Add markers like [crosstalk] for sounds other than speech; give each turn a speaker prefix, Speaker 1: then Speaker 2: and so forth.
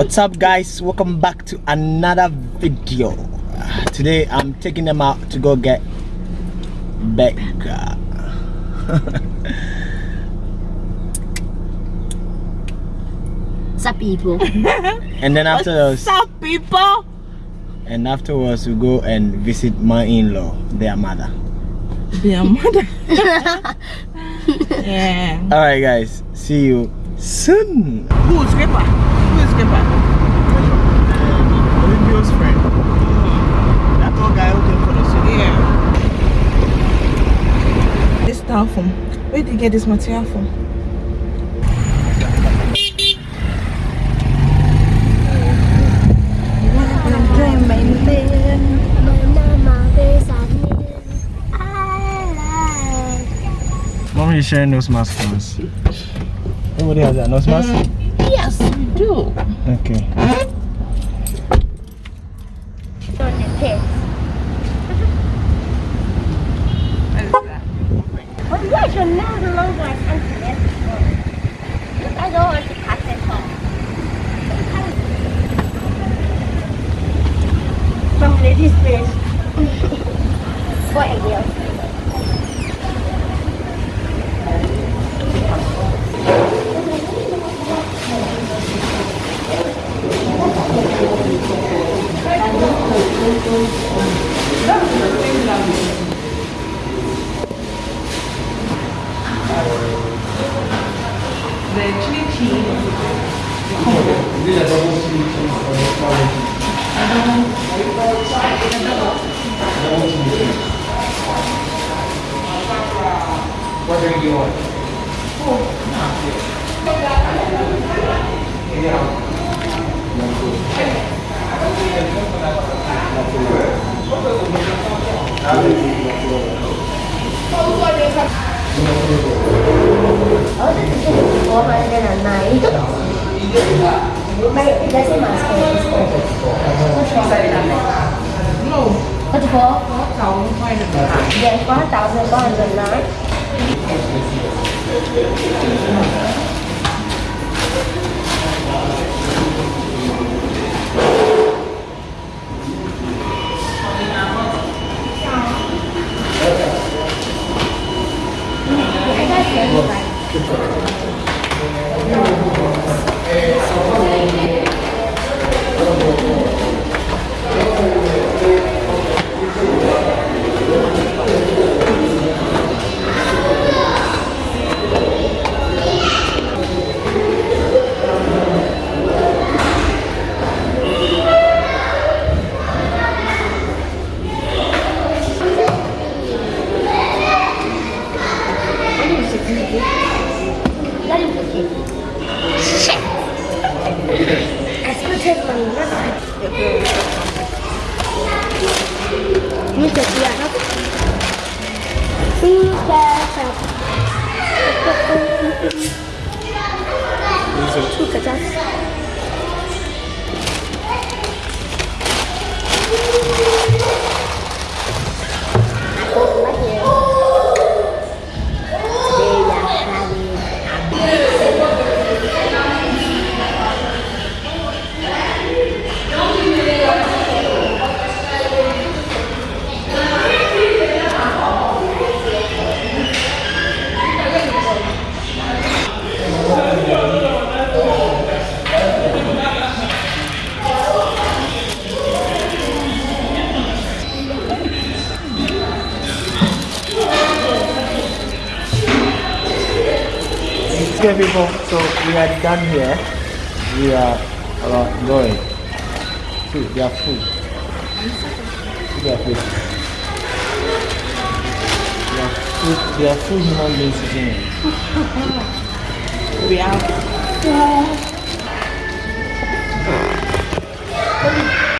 Speaker 1: what's up guys welcome back to another video today i'm taking them out to go get Becca
Speaker 2: Sup people? [laughs]
Speaker 1: and then afterwards
Speaker 3: What's up, people?
Speaker 1: and afterwards we go and visit my in-law their mother
Speaker 3: Their mother. [laughs] [laughs] yeah.
Speaker 1: all right guys see you soon
Speaker 3: Who This style from. Where did you get this material from?
Speaker 1: mommy is sharing nose mask for us everybody has that nose mask
Speaker 3: Yes, we do.
Speaker 1: okay
Speaker 2: But yes, you're not alone like I don't want to cut it off. From ladies place. [laughs] What a deal. [laughs]
Speaker 3: actually feel comfortable.
Speaker 1: What drink you want?
Speaker 2: Oh. Yeah. Thank you.
Speaker 3: 얼마나 나이도 빨리
Speaker 2: 다시 마세요. Có chứ có? Có, cháu quay được Dạ, có, cháu rồi con rồi nói ini jadi anak tidak
Speaker 1: Okay people, so we are done here. We are uh, going. See, they are full. See their face. They are full, they are full human beings.
Speaker 3: We are.